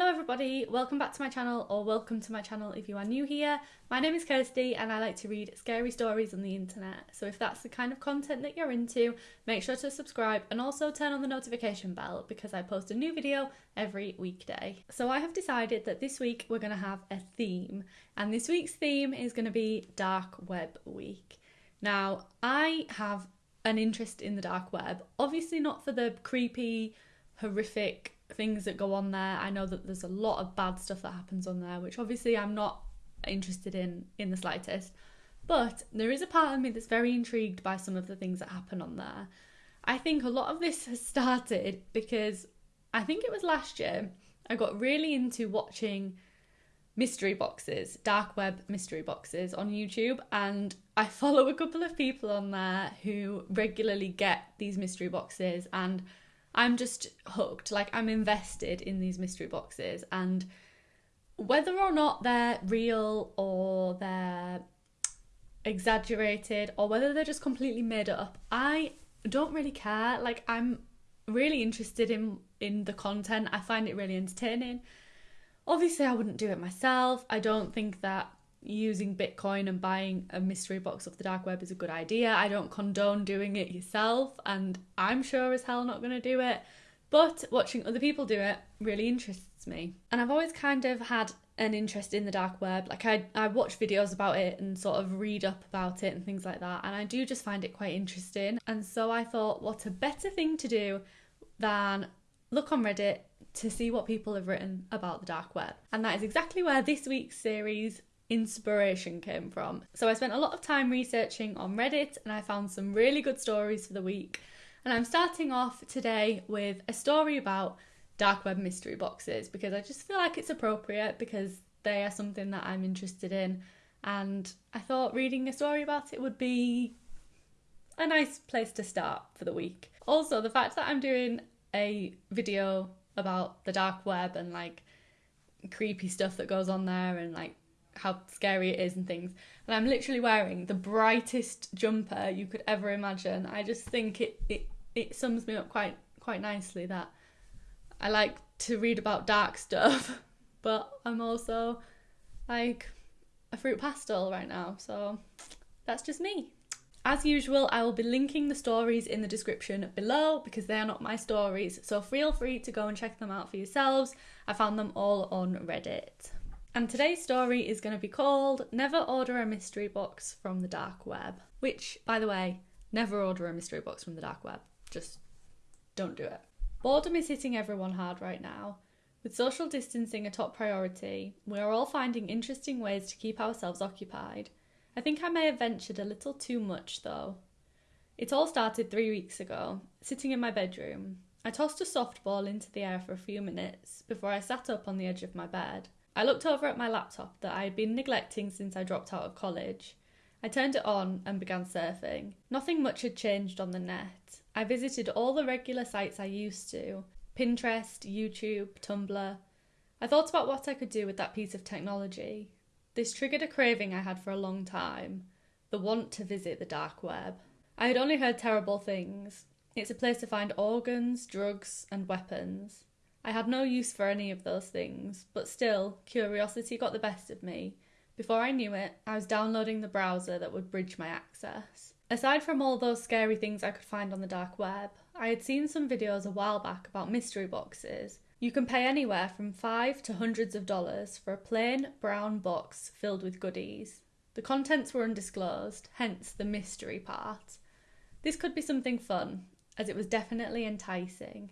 Hello everybody, welcome back to my channel or welcome to my channel if you are new here. My name is Kirsty and I like to read scary stories on the internet. So if that's the kind of content that you're into, make sure to subscribe and also turn on the notification bell because I post a new video every weekday. So I have decided that this week we're going to have a theme and this week's theme is going to be Dark Web Week. Now, I have an interest in the dark web, obviously not for the creepy, horrific things that go on there. I know that there's a lot of bad stuff that happens on there, which obviously I'm not interested in in the slightest. But there is a part of me that's very intrigued by some of the things that happen on there. I think a lot of this has started because I think it was last year I got really into watching mystery boxes, dark web mystery boxes on YouTube, and I follow a couple of people on there who regularly get these mystery boxes and I'm just hooked. Like I'm invested in these mystery boxes and whether or not they're real or they're exaggerated or whether they're just completely made up, I don't really care. Like I'm really interested in in the content. I find it really entertaining. Obviously, I wouldn't do it myself. I don't think that using Bitcoin and buying a mystery box off the dark web is a good idea. I don't condone doing it yourself, and I'm sure as hell not going to do it. But watching other people do it really interests me. And I've always kind of had an interest in the dark web. Like I, I watch videos about it and sort of read up about it and things like that. And I do just find it quite interesting. And so I thought, what a better thing to do than look on Reddit to see what people have written about the dark web. And that is exactly where this week's series inspiration came from. So I spent a lot of time researching on Reddit and I found some really good stories for the week. And I'm starting off today with a story about dark web mystery boxes because I just feel like it's appropriate because they are something that I'm interested in. And I thought reading a story about it would be a nice place to start for the week. Also, the fact that I'm doing a video about the dark web and like creepy stuff that goes on there and like how scary it is and things. And I'm literally wearing the brightest jumper you could ever imagine. I just think it it, it sums me up quite quite nicely that I like to read about dark stuff, but I'm also like a Fruit Pastille right now. So that's just me. As usual, I will be linking the stories in the description below because they are not my stories, so feel free to go and check them out for yourselves. I found them all on Reddit. And today's story is going to be called Never Order a Mystery Box from the Dark Web. Which, by the way, never order a mystery box from the dark web. Just don't do it. Boredom is hitting everyone hard right now. With social distancing a top priority, we are all finding interesting ways to keep ourselves occupied. I think I may have ventured a little too much though. It all started three weeks ago, sitting in my bedroom. I tossed a softball into the air for a few minutes before I sat up on the edge of my bed. I looked over at my laptop that I had been neglecting since I dropped out of college. I turned it on and began surfing. Nothing much had changed on the net. I visited all the regular sites I used to Pinterest, YouTube, Tumblr. I thought about what I could do with that piece of technology. This triggered a craving I had for a long time the want to visit the dark web. I had only heard terrible things. It's a place to find organs, drugs, and weapons. I had no use for any of those things, but still, curiosity got the best of me. Before I knew it, I was downloading the browser that would bridge my access. Aside from all those scary things I could find on the dark web, I had seen some videos a while back about mystery boxes. You can pay anywhere from five to hundreds of dollars for a plain brown box filled with goodies. The contents were undisclosed, hence the mystery part. This could be something fun, as it was definitely enticing.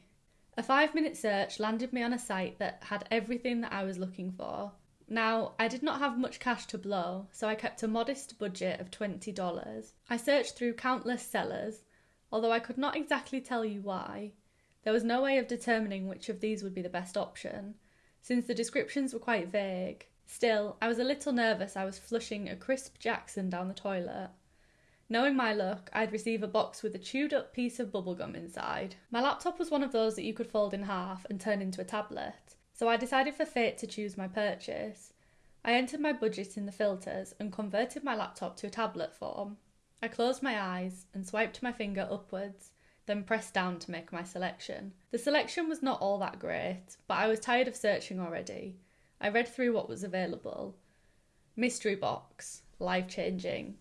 A five minute search landed me on a site that had everything that I was looking for. Now, I did not have much cash to blow, so I kept a modest budget of $20. I searched through countless sellers, although I could not exactly tell you why. There was no way of determining which of these would be the best option, since the descriptions were quite vague. Still, I was a little nervous I was flushing a crisp Jackson down the toilet. Knowing my luck, I'd receive a box with a chewed up piece of bubblegum inside. My laptop was one of those that you could fold in half and turn into a tablet, so I decided for fate to choose my purchase. I entered my budget in the filters and converted my laptop to a tablet form. I closed my eyes and swiped my finger upwards, then pressed down to make my selection. The selection was not all that great, but I was tired of searching already. I read through what was available mystery box, life changing,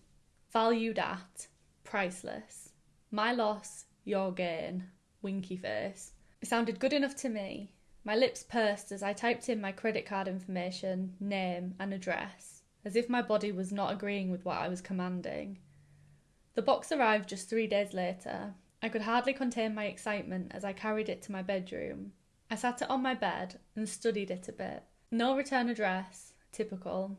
valued at, priceless, my loss, your gain, winky face. It sounded good enough to me. My lips pursed as I typed in my credit card information, name, and address, as if my body was not agreeing with what I was commanding. The box arrived just three days later. I could hardly contain my excitement as I carried it to my bedroom. I sat it on my bed and studied it a bit. No return address, typical.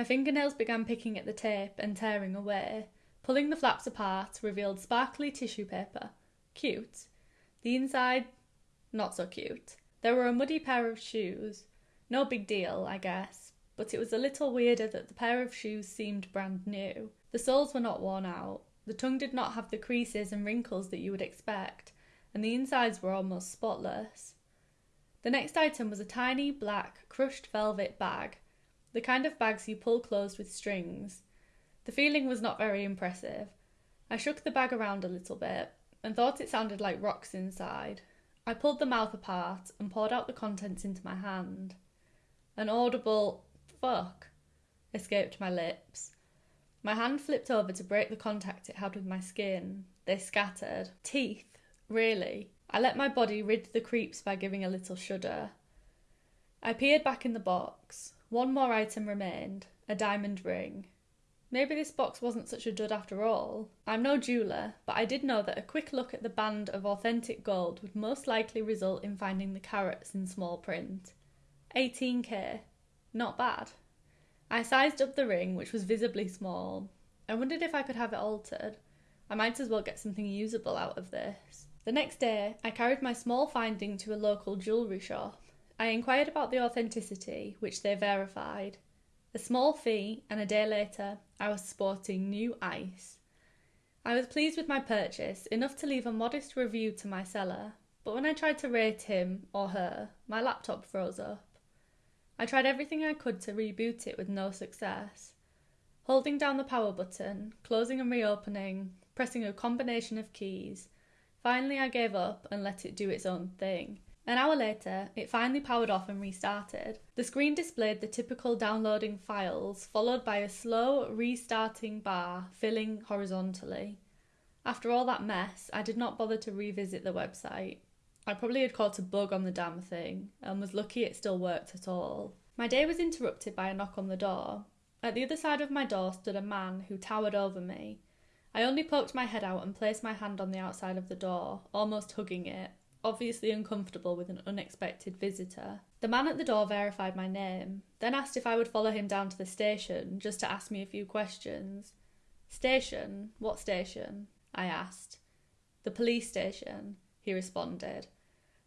My fingernails began picking at the tape and tearing away. Pulling the flaps apart revealed sparkly tissue paper. Cute. The inside, not so cute. There were a muddy pair of shoes. No big deal, I guess, but it was a little weirder that the pair of shoes seemed brand new. The soles were not worn out. The tongue did not have the creases and wrinkles that you would expect, and the insides were almost spotless. The next item was a tiny black crushed velvet bag, the kind of bags you pull closed with strings. The feeling was not very impressive. I shook the bag around a little bit and thought it sounded like rocks inside. I pulled the mouth apart and poured out the contents into my hand. An audible fuck escaped my lips. My hand flipped over to break the contact it had with my skin. They scattered. Teeth, really. I let my body rid the creeps by giving a little shudder. I peered back in the box. One more item remained a diamond ring. Maybe this box wasn't such a dud after all. I'm no jeweller, but I did know that a quick look at the band of authentic gold would most likely result in finding the carats in small print. 18k. Not bad. I sized up the ring, which was visibly small. I wondered if I could have it altered. I might as well get something usable out of this. The next day, I carried my small finding to a local jewellery shop. I inquired about the authenticity, which they verified. A small fee, and a day later, I was sporting new ice. I was pleased with my purchase, enough to leave a modest review to my seller, but when I tried to rate him or her, my laptop froze up. I tried everything I could to reboot it with no success. Holding down the power button, closing and reopening, pressing a combination of keys. Finally, I gave up and let it do its own thing. An hour later, it finally powered off and restarted. The screen displayed the typical downloading files, followed by a slow restarting bar filling horizontally. After all that mess, I did not bother to revisit the website. I probably had caught a bug on the damn thing and was lucky it still worked at all. My day was interrupted by a knock on the door. At the other side of my door stood a man who towered over me. I only poked my head out and placed my hand on the outside of the door, almost hugging it, obviously uncomfortable with an unexpected visitor. The man at the door verified my name, then asked if I would follow him down to the station just to ask me a few questions. Station? What station? I asked. The police station, he responded.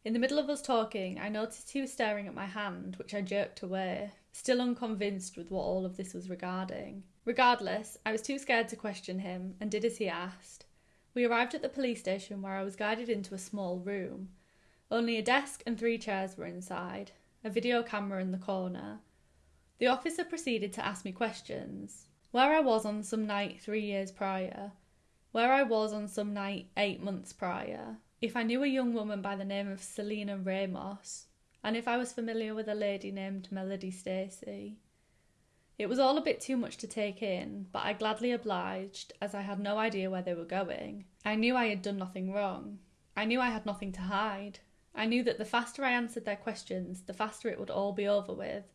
In the middle of us talking, I noticed he was staring at my hand, which I jerked away, still unconvinced with what all of this was regarding. Regardless, I was too scared to question him and did as he asked. We arrived at the police station where I was guided into a small room. Only a desk and three chairs were inside, a video camera in the corner. The officer proceeded to ask me questions. Where I was on some night three years prior, where I was on some night eight months prior, if I knew a young woman by the name of Selena Ramos, and if I was familiar with a lady named Melody Stacy. It was all a bit too much to take in, but I gladly obliged, as I had no idea where they were going. I knew I had done nothing wrong. I knew I had nothing to hide. I knew that the faster I answered their questions, the faster it would all be over with.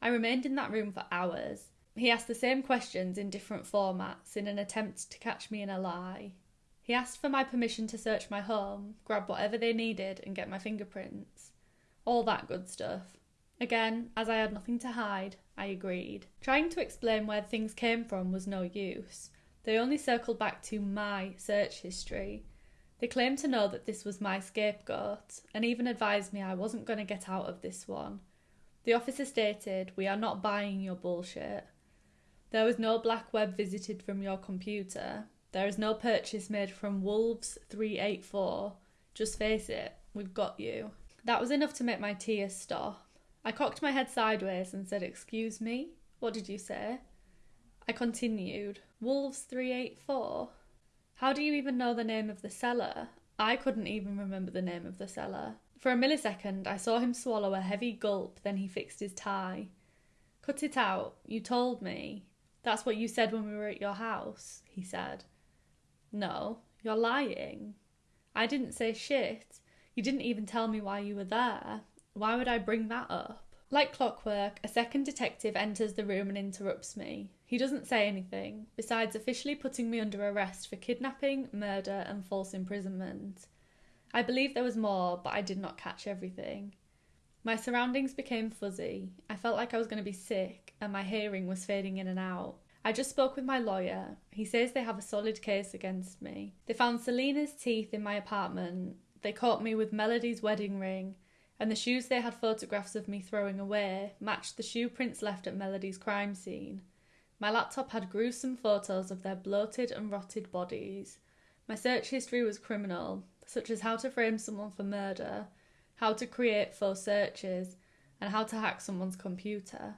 I remained in that room for hours. He asked the same questions in different formats in an attempt to catch me in a lie. He asked for my permission to search my home, grab whatever they needed, and get my fingerprints. All that good stuff. Again, as I had nothing to hide, I agreed. Trying to explain where things came from was no use. They only circled back to my search history. They claimed to know that this was my scapegoat, and even advised me I wasn't going to get out of this one. The officer stated, We are not buying your bullshit. There was no black web visited from your computer, there is no purchase made from Wolves 384. Just face it, we've got you. That was enough to make my tears stop. I cocked my head sideways and said, Excuse me? What did you say? I continued, Wolves 384. How do you even know the name of the seller? I couldn't even remember the name of the seller. For a millisecond, I saw him swallow a heavy gulp, then he fixed his tie. Cut it out. You told me. That's what you said when we were at your house, he said. No, you're lying. I didn't say shit. You didn't even tell me why you were there. Why would I bring that up? Like clockwork, a second detective enters the room and interrupts me. He doesn't say anything, besides officially putting me under arrest for kidnapping, murder, and false imprisonment. I believe there was more, but I did not catch everything. My surroundings became fuzzy. I felt like I was going to be sick, and my hearing was fading in and out. I just spoke with my lawyer. He says they have a solid case against me. They found Selena's teeth in my apartment. They caught me with Melody's wedding ring, and the shoes they had photographs of me throwing away matched the shoe prints left at Melody's crime scene. My laptop had gruesome photos of their bloated and rotted bodies. My search history was criminal, such as how to frame someone for murder, how to create faux searches, and how to hack someone's computer.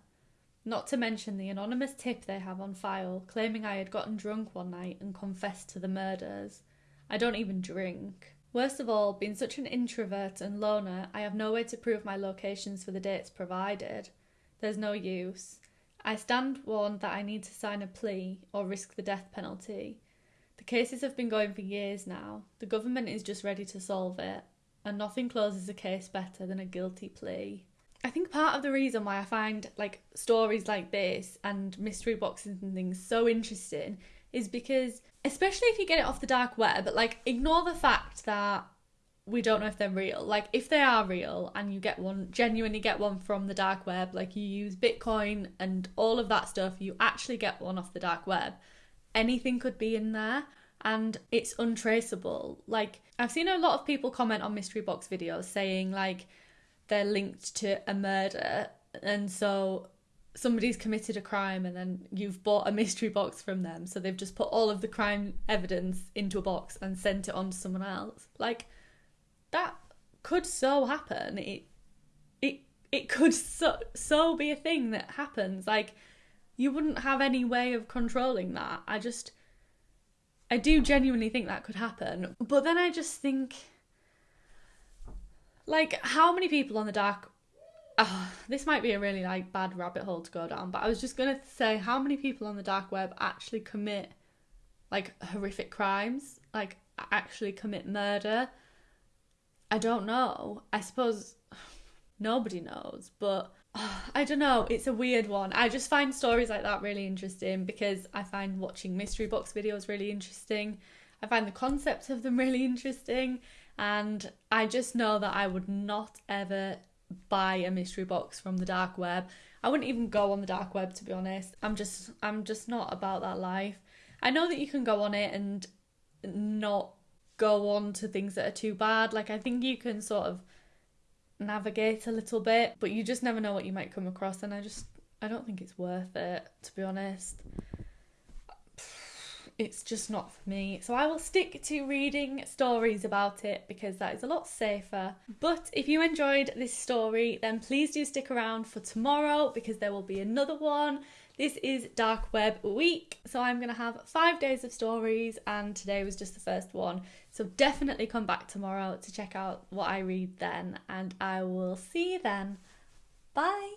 Not to mention the anonymous tip they have on file claiming I had gotten drunk one night and confessed to the murders. I don't even drink. Worst of all, being such an introvert and loner, I have no way to prove my locations for the dates provided. There's no use. I stand warned that I need to sign a plea or risk the death penalty. The cases have been going for years now. The government is just ready to solve it, and nothing closes a case better than a guilty plea. I think part of the reason why I find like stories like this and mystery boxes and things so interesting is because especially if you get it off the dark web, but like ignore the fact that we don't know if they're real. Like if they are real and you get one genuinely get one from the dark web, like you use Bitcoin and all of that stuff, you actually get one off the dark web. Anything could be in there and it's untraceable. Like I've seen a lot of people comment on mystery box videos saying like they're linked to a murder and so somebody's committed a crime and then you've bought a mystery box from them so they've just put all of the crime evidence into a box and sent it on to someone else. Like that could so happen. It it it could so so be a thing that happens. Like you wouldn't have any way of controlling that. I just i do genuinely think that could happen. But then i just think like how many people on the dark oh, this might be a really like bad rabbit hole to go down, but I was just gonna say how many people on the dark web actually commit like horrific crimes, like actually commit murder. I don't know. I suppose nobody knows, but oh, I don't know. It's a weird one. I just find stories like that really interesting because I find watching mystery box videos really interesting. I find the concept of them really interesting, and I just know that I would not ever buy a mystery box from the dark web. I wouldn't even go on the dark web to be honest. I'm just I'm just not about that life. I know that you can go on it and not go on to things that are too bad. Like I think you can sort of navigate a little bit, but you just never know what you might come across and I just I don't think it's worth it to be honest it's just not for me. So I will stick to reading stories about it because that is a lot safer. But if you enjoyed this story, then please do stick around for tomorrow because there will be another one. This is Dark Web Week, so I'm going to have five days of stories, and today was just the first one. So definitely come back tomorrow to check out what I read then, and I will see you then. Bye.